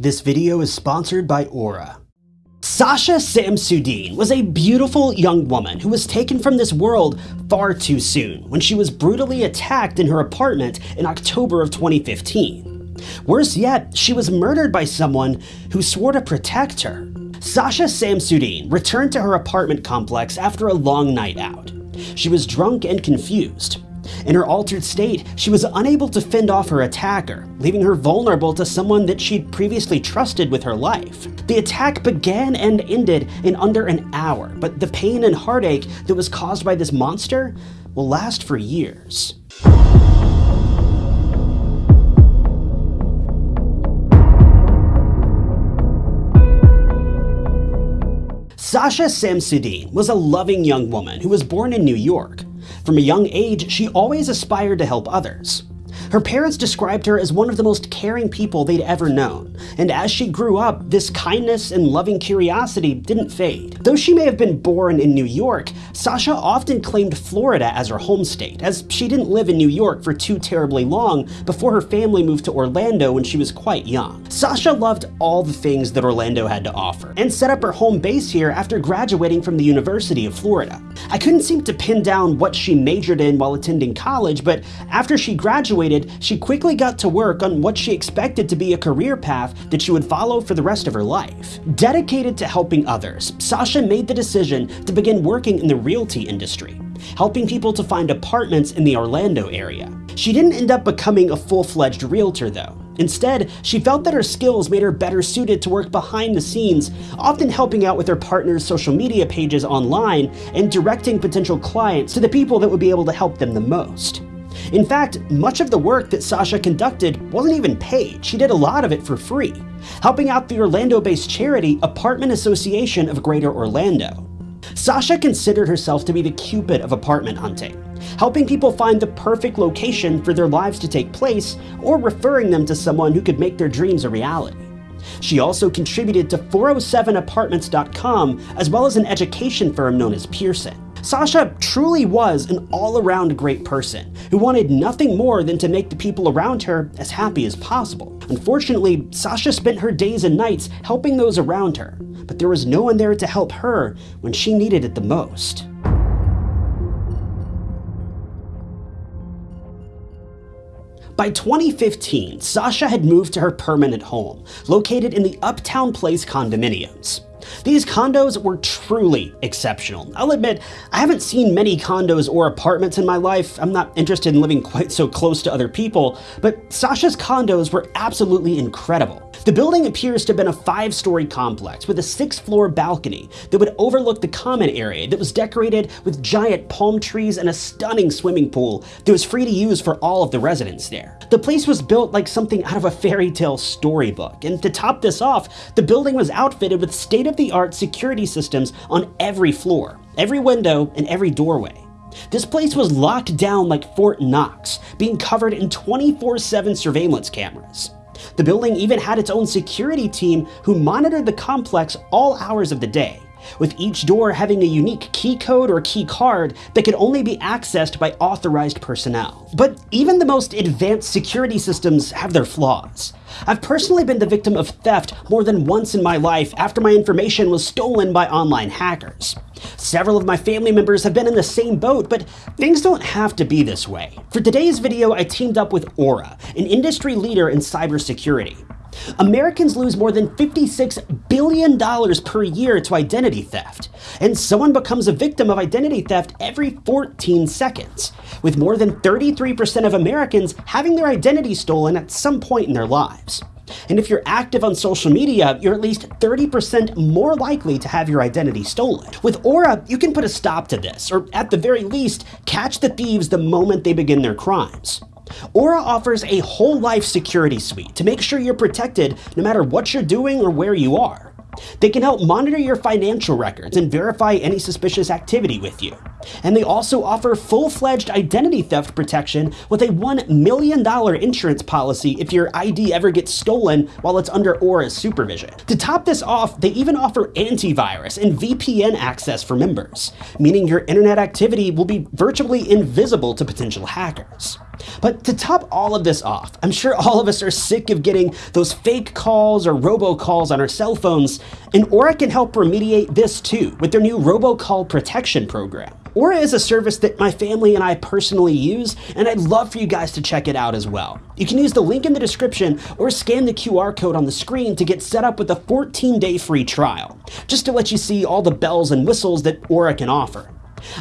This video is sponsored by Aura. Sasha Samsudean was a beautiful young woman who was taken from this world far too soon when she was brutally attacked in her apartment in October of 2015. Worse yet, she was murdered by someone who swore to protect her. Sasha Samsudean returned to her apartment complex after a long night out. She was drunk and confused. In her altered state, she was unable to fend off her attacker, leaving her vulnerable to someone that she'd previously trusted with her life. The attack began and ended in under an hour, but the pain and heartache that was caused by this monster will last for years. Sasha Samsudean was a loving young woman who was born in New York. From a young age, she always aspired to help others. Her parents described her as one of the most caring people they'd ever known, and as she grew up, this kindness and loving curiosity didn't fade. Though she may have been born in New York, Sasha often claimed Florida as her home state, as she didn't live in New York for too terribly long before her family moved to Orlando when she was quite young. Sasha loved all the things that Orlando had to offer, and set up her home base here after graduating from the University of Florida. I couldn't seem to pin down what she majored in while attending college, but after she graduated, she quickly got to work on what she expected to be a career path that she would follow for the rest of her life. Dedicated to helping others, Sasha made the decision to begin working in the realty industry, helping people to find apartments in the Orlando area. She didn't end up becoming a full-fledged realtor though. Instead, she felt that her skills made her better suited to work behind the scenes, often helping out with her partner's social media pages online and directing potential clients to the people that would be able to help them the most. In fact, much of the work that Sasha conducted wasn't even paid. She did a lot of it for free, helping out the Orlando-based charity Apartment Association of Greater Orlando. Sasha considered herself to be the cupid of apartment hunting, helping people find the perfect location for their lives to take place or referring them to someone who could make their dreams a reality. She also contributed to 407apartments.com as well as an education firm known as Pearson. Sasha truly was an all-around great person who wanted nothing more than to make the people around her as happy as possible. Unfortunately, Sasha spent her days and nights helping those around her, but there was no one there to help her when she needed it the most. By 2015, Sasha had moved to her permanent home, located in the Uptown Place condominiums. These condos were truly exceptional. I'll admit, I haven't seen many condos or apartments in my life. I'm not interested in living quite so close to other people, but Sasha's condos were absolutely incredible. The building appears to have been a five-story complex with a six-floor balcony that would overlook the common area that was decorated with giant palm trees and a stunning swimming pool that was free to use for all of the residents there. The place was built like something out of a fairy tale storybook, and to top this off, the building was outfitted with state-of-the-art security systems on every floor, every window, and every doorway. This place was locked down like Fort Knox, being covered in 24-7 surveillance cameras. The building even had its own security team who monitored the complex all hours of the day, with each door having a unique key code or key card that could only be accessed by authorized personnel. But even the most advanced security systems have their flaws. I've personally been the victim of theft more than once in my life after my information was stolen by online hackers. Several of my family members have been in the same boat, but things don't have to be this way. For today's video, I teamed up with Aura, an industry leader in cybersecurity. Americans lose more than $56 billion per year to identity theft, and someone becomes a victim of identity theft every 14 seconds, with more than 33% of Americans having their identity stolen at some point in their lives. And if you're active on social media, you're at least 30% more likely to have your identity stolen. With Aura, you can put a stop to this, or at the very least, catch the thieves the moment they begin their crimes. Aura offers a whole life security suite to make sure you're protected no matter what you're doing or where you are. They can help monitor your financial records and verify any suspicious activity with you. And they also offer full-fledged identity theft protection with a $1 million insurance policy if your ID ever gets stolen while it's under Aura's supervision. To top this off, they even offer antivirus and VPN access for members, meaning your internet activity will be virtually invisible to potential hackers. But to top all of this off, I'm sure all of us are sick of getting those fake calls or robocalls on our cell phones, and Aura can help remediate this too with their new robocall protection program. Aura is a service that my family and I personally use, and I'd love for you guys to check it out as well. You can use the link in the description or scan the QR code on the screen to get set up with a 14-day free trial, just to let you see all the bells and whistles that Aura can offer.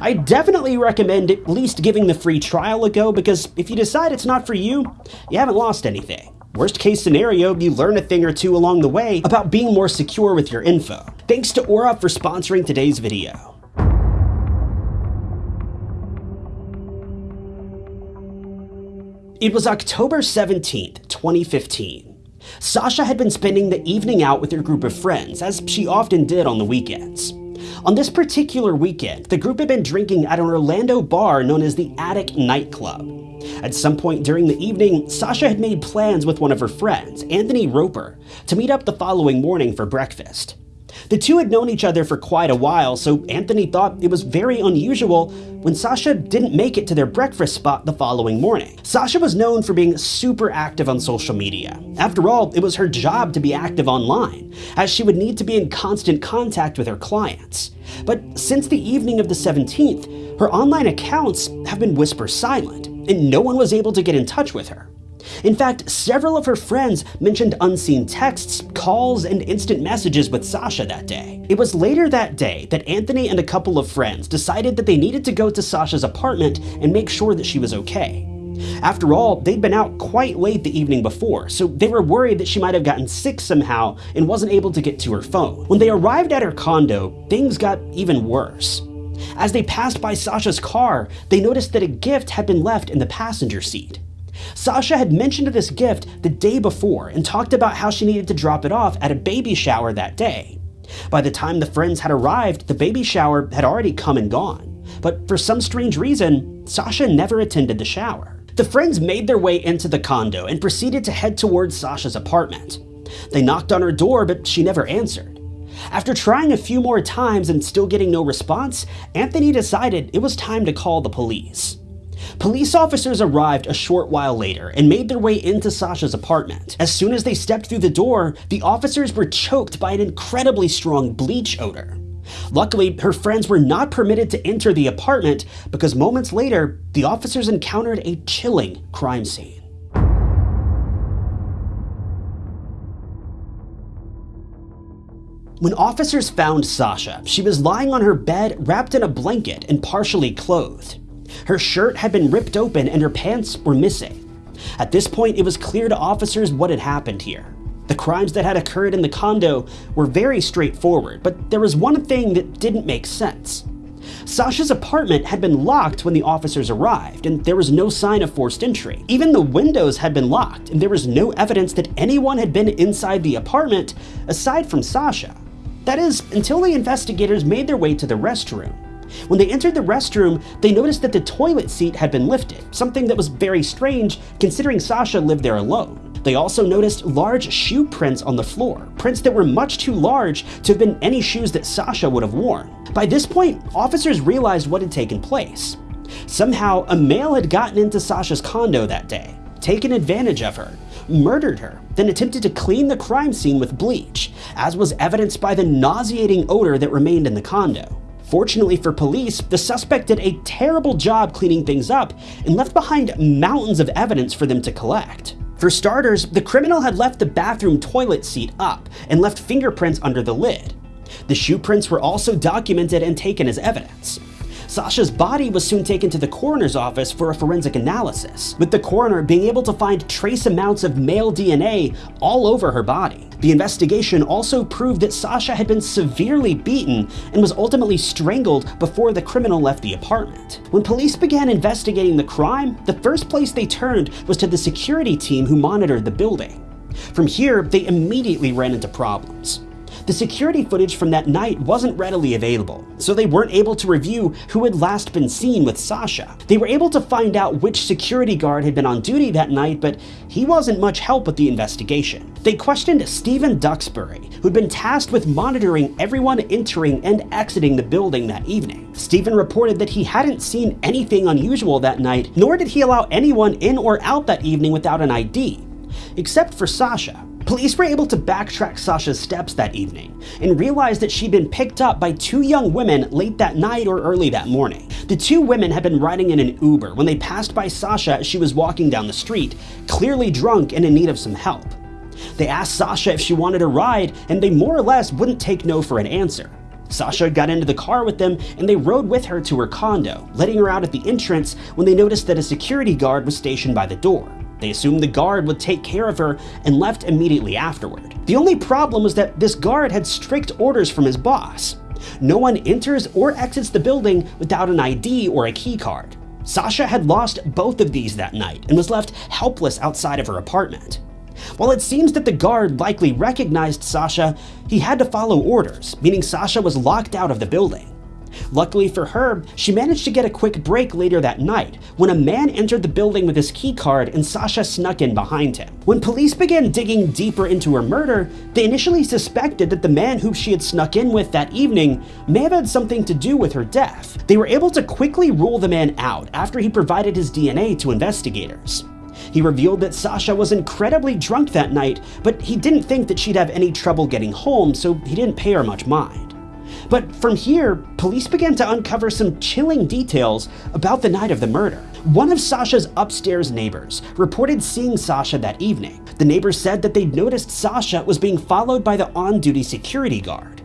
I definitely recommend at least giving the free trial a go because if you decide it's not for you, you haven't lost anything. Worst case scenario, you learn a thing or two along the way about being more secure with your info. Thanks to Aura for sponsoring today's video. It was October 17th, 2015. Sasha had been spending the evening out with her group of friends, as she often did on the weekends. On this particular weekend, the group had been drinking at an Orlando bar known as the Attic Nightclub. At some point during the evening, Sasha had made plans with one of her friends, Anthony Roper, to meet up the following morning for breakfast. The two had known each other for quite a while, so Anthony thought it was very unusual when Sasha didn't make it to their breakfast spot the following morning. Sasha was known for being super active on social media. After all, it was her job to be active online, as she would need to be in constant contact with her clients. But since the evening of the 17th, her online accounts have been whisper silent, and no one was able to get in touch with her. In fact, several of her friends mentioned unseen texts, calls, and instant messages with Sasha that day. It was later that day that Anthony and a couple of friends decided that they needed to go to Sasha's apartment and make sure that she was okay. After all, they'd been out quite late the evening before, so they were worried that she might have gotten sick somehow and wasn't able to get to her phone. When they arrived at her condo, things got even worse. As they passed by Sasha's car, they noticed that a gift had been left in the passenger seat. Sasha had mentioned this gift the day before and talked about how she needed to drop it off at a baby shower that day. By the time the friends had arrived, the baby shower had already come and gone. But for some strange reason, Sasha never attended the shower. The friends made their way into the condo and proceeded to head towards Sasha's apartment. They knocked on her door, but she never answered. After trying a few more times and still getting no response, Anthony decided it was time to call the police. Police officers arrived a short while later and made their way into Sasha's apartment. As soon as they stepped through the door, the officers were choked by an incredibly strong bleach odor. Luckily, her friends were not permitted to enter the apartment because moments later, the officers encountered a chilling crime scene. When officers found Sasha, she was lying on her bed wrapped in a blanket and partially clothed. Her shirt had been ripped open and her pants were missing. At this point, it was clear to officers what had happened here. The crimes that had occurred in the condo were very straightforward, but there was one thing that didn't make sense. Sasha's apartment had been locked when the officers arrived, and there was no sign of forced entry. Even the windows had been locked, and there was no evidence that anyone had been inside the apartment aside from Sasha. That is, until the investigators made their way to the restroom. When they entered the restroom, they noticed that the toilet seat had been lifted, something that was very strange considering Sasha lived there alone. They also noticed large shoe prints on the floor, prints that were much too large to have been any shoes that Sasha would have worn. By this point, officers realized what had taken place. Somehow, a male had gotten into Sasha's condo that day, taken advantage of her, murdered her, then attempted to clean the crime scene with bleach, as was evidenced by the nauseating odor that remained in the condo. Fortunately for police, the suspect did a terrible job cleaning things up and left behind mountains of evidence for them to collect. For starters, the criminal had left the bathroom toilet seat up and left fingerprints under the lid. The shoe prints were also documented and taken as evidence. Sasha's body was soon taken to the coroner's office for a forensic analysis, with the coroner being able to find trace amounts of male DNA all over her body. The investigation also proved that Sasha had been severely beaten and was ultimately strangled before the criminal left the apartment. When police began investigating the crime, the first place they turned was to the security team who monitored the building. From here, they immediately ran into problems. The security footage from that night wasn't readily available, so they weren't able to review who had last been seen with Sasha. They were able to find out which security guard had been on duty that night, but he wasn't much help with the investigation. They questioned Stephen Duxbury, who'd been tasked with monitoring everyone entering and exiting the building that evening. Stephen reported that he hadn't seen anything unusual that night, nor did he allow anyone in or out that evening without an ID, except for Sasha. Police were able to backtrack Sasha's steps that evening and realized that she'd been picked up by two young women late that night or early that morning. The two women had been riding in an Uber when they passed by Sasha as she was walking down the street, clearly drunk and in need of some help. They asked Sasha if she wanted a ride, and they more or less wouldn't take no for an answer. Sasha got into the car with them and they rode with her to her condo, letting her out at the entrance when they noticed that a security guard was stationed by the door. They assumed the guard would take care of her and left immediately afterward. The only problem was that this guard had strict orders from his boss. No one enters or exits the building without an ID or a key card. Sasha had lost both of these that night and was left helpless outside of her apartment. While it seems that the guard likely recognized Sasha, he had to follow orders, meaning Sasha was locked out of the building. Luckily for her, she managed to get a quick break later that night when a man entered the building with his keycard and Sasha snuck in behind him. When police began digging deeper into her murder, they initially suspected that the man who she had snuck in with that evening may have had something to do with her death. They were able to quickly rule the man out after he provided his DNA to investigators. He revealed that Sasha was incredibly drunk that night, but he didn't think that she'd have any trouble getting home, so he didn't pay her much mind. But from here, police began to uncover some chilling details about the night of the murder. One of Sasha's upstairs neighbors reported seeing Sasha that evening. The neighbor said that they'd noticed Sasha was being followed by the on-duty security guard.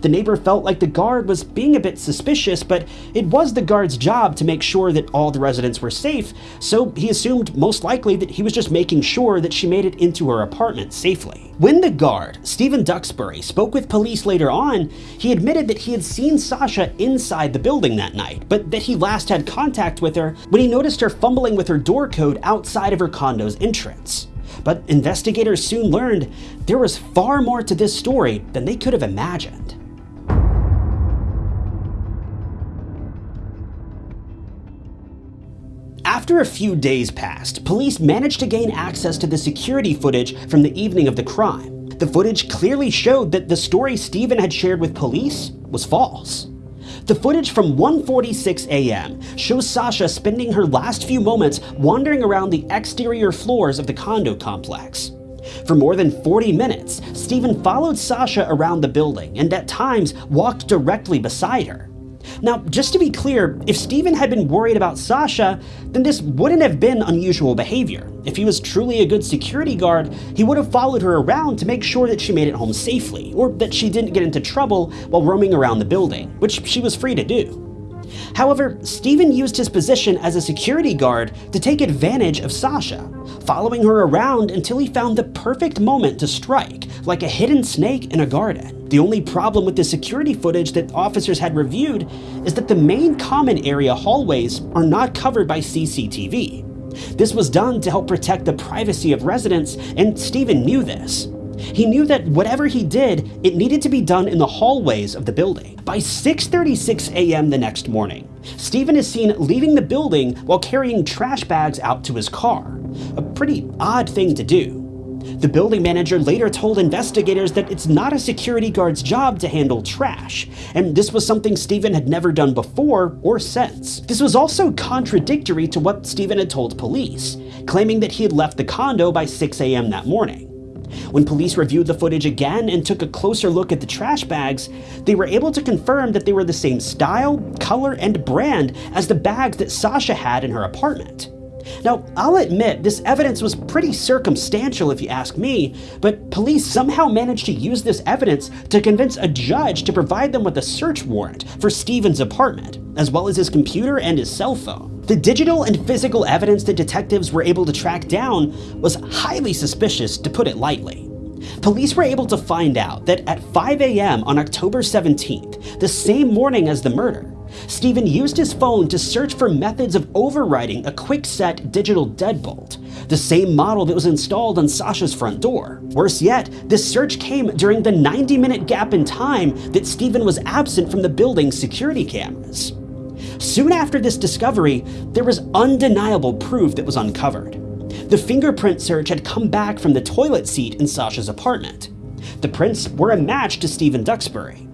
The neighbor felt like the guard was being a bit suspicious, but it was the guard's job to make sure that all the residents were safe, so he assumed most likely that he was just making sure that she made it into her apartment safely. When the guard, Stephen Duxbury, spoke with police later on, he admitted that he had seen Sasha inside the building that night, but that he last had contact with her when he noticed her fumbling with her door code outside of her condo's entrance. But investigators soon learned there was far more to this story than they could have imagined. After a few days passed, police managed to gain access to the security footage from the evening of the crime. The footage clearly showed that the story Stephen had shared with police was false. The footage from 1.46 a.m. shows Sasha spending her last few moments wandering around the exterior floors of the condo complex. For more than 40 minutes, Stephen followed Sasha around the building and at times walked directly beside her. Now, just to be clear, if Stephen had been worried about Sasha, then this wouldn't have been unusual behavior. If he was truly a good security guard, he would have followed her around to make sure that she made it home safely, or that she didn't get into trouble while roaming around the building, which she was free to do. However, Stephen used his position as a security guard to take advantage of Sasha, following her around until he found the perfect moment to strike, like a hidden snake in a garden. The only problem with the security footage that officers had reviewed is that the main common area hallways are not covered by CCTV. This was done to help protect the privacy of residents, and Stephen knew this. He knew that whatever he did, it needed to be done in the hallways of the building. By 6.36 a.m. the next morning, Stephen is seen leaving the building while carrying trash bags out to his car. A pretty odd thing to do. The building manager later told investigators that it's not a security guard's job to handle trash, and this was something Stephen had never done before or since. This was also contradictory to what Stephen had told police, claiming that he had left the condo by 6 a.m. that morning. When police reviewed the footage again and took a closer look at the trash bags, they were able to confirm that they were the same style, color, and brand as the bags that Sasha had in her apartment. Now, I'll admit this evidence was pretty circumstantial if you ask me, but police somehow managed to use this evidence to convince a judge to provide them with a search warrant for Stephen's apartment, as well as his computer and his cell phone. The digital and physical evidence that detectives were able to track down was highly suspicious, to put it lightly. Police were able to find out that at 5 a.m. on October 17th, the same morning as the murder, Stephen used his phone to search for methods of overriding a Kwikset digital deadbolt, the same model that was installed on Sasha's front door. Worse yet, this search came during the 90 minute gap in time that Stephen was absent from the building's security cameras. Soon after this discovery, there was undeniable proof that was uncovered. The fingerprint search had come back from the toilet seat in Sasha's apartment. The prints were a match to Stephen Duxbury.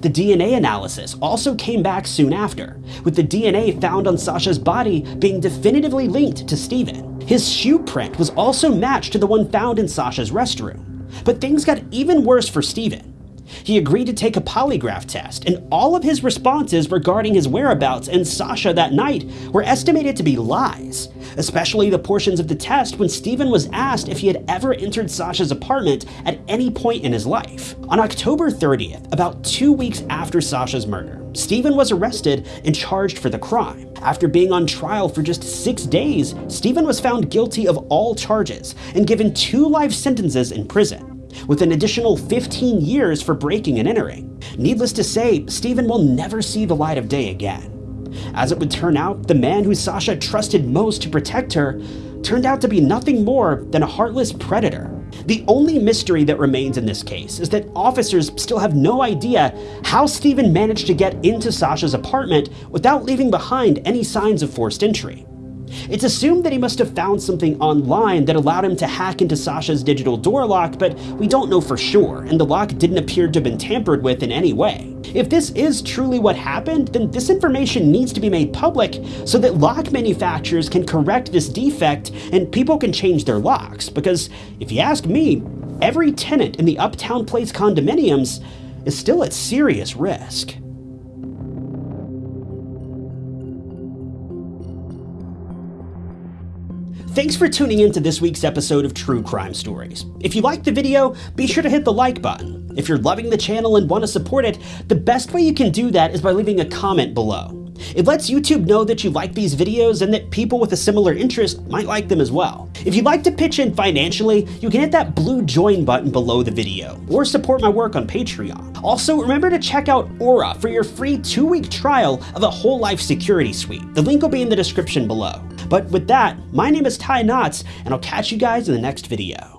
The DNA analysis also came back soon after, with the DNA found on Sasha's body being definitively linked to Stephen. His shoe print was also matched to the one found in Sasha's restroom. But things got even worse for Stephen. He agreed to take a polygraph test, and all of his responses regarding his whereabouts and Sasha that night were estimated to be lies, especially the portions of the test when Stephen was asked if he had ever entered Sasha's apartment at any point in his life. On October 30th, about two weeks after Sasha's murder, Stephen was arrested and charged for the crime. After being on trial for just six days, Stephen was found guilty of all charges and given two life sentences in prison with an additional 15 years for breaking and entering. Needless to say, Stephen will never see the light of day again. As it would turn out, the man who Sasha trusted most to protect her turned out to be nothing more than a heartless predator. The only mystery that remains in this case is that officers still have no idea how Stephen managed to get into Sasha's apartment without leaving behind any signs of forced entry. It's assumed that he must have found something online that allowed him to hack into Sasha's digital door lock, but we don't know for sure, and the lock didn't appear to have been tampered with in any way. If this is truly what happened, then this information needs to be made public so that lock manufacturers can correct this defect and people can change their locks. Because if you ask me, every tenant in the Uptown Place condominiums is still at serious risk. Thanks for tuning in to this week's episode of True Crime Stories. If you liked the video, be sure to hit the like button. If you're loving the channel and want to support it, the best way you can do that is by leaving a comment below. It lets YouTube know that you like these videos and that people with a similar interest might like them as well. If you'd like to pitch in financially, you can hit that blue join button below the video, or support my work on Patreon. Also, remember to check out Aura for your free two-week trial of a whole life security suite. The link will be in the description below. But with that, my name is Ty Knotts, and I'll catch you guys in the next video.